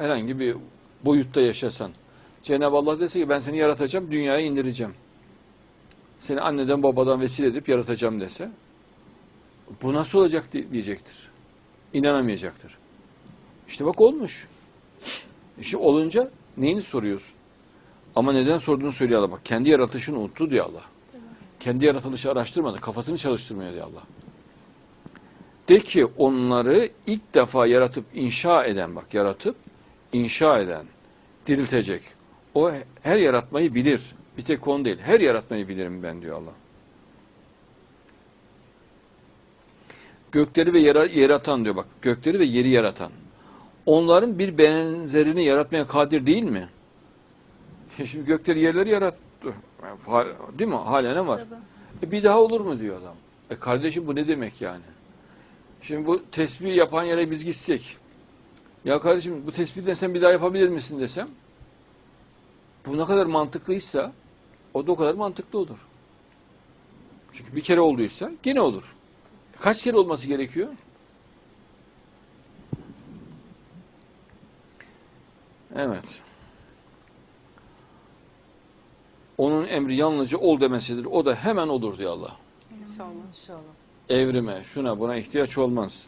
herhangi bir boyutta yaşasan. Cenab-ı Allah dese ki ben seni yaratacağım, dünyaya indireceğim. Seni anneden babadan vesile edip yaratacağım dese bu nasıl olacak di- diyecektir. İnanamayacaktır. İşte bak olmuş. İşte olunca neyini soruyorsun? Ama neden sorduğunu söylüyor Allah. Bak kendi yaratışını unuttu diyor Allah. Kendi yaratılışı araştırmadı. Kafasını çalıştırmıyor diyor Allah. De ki onları ilk defa yaratıp inşa eden bak yaratıp inşa eden diriltecek. O her yaratmayı bilir. Bir tek onu değil. Her yaratmayı bilirim ben diyor Allah. Gökleri ve yara- yaratan diyor bak. Gökleri ve yeri yaratan. Onların bir benzerini yaratmaya kadir değil mi? Şimdi gökleri yerleri yarattı. Değil mi? Hala ne var? E bir daha olur mu diyor adam. E kardeşim bu ne demek yani? Şimdi bu tesbih yapan yere biz gitsek. Ya kardeşim bu tespihden sen bir daha yapabilir misin desem. Bu ne kadar mantıklıysa o da o kadar mantıklı olur. Çünkü bir kere olduysa gene olur. Kaç kere olması gerekiyor? Evet. Onun emri yalnızca ol demesidir. O da hemen olur diyor Allah. İnşallah. İnşallah. Evrime, şuna buna ihtiyaç olmaz.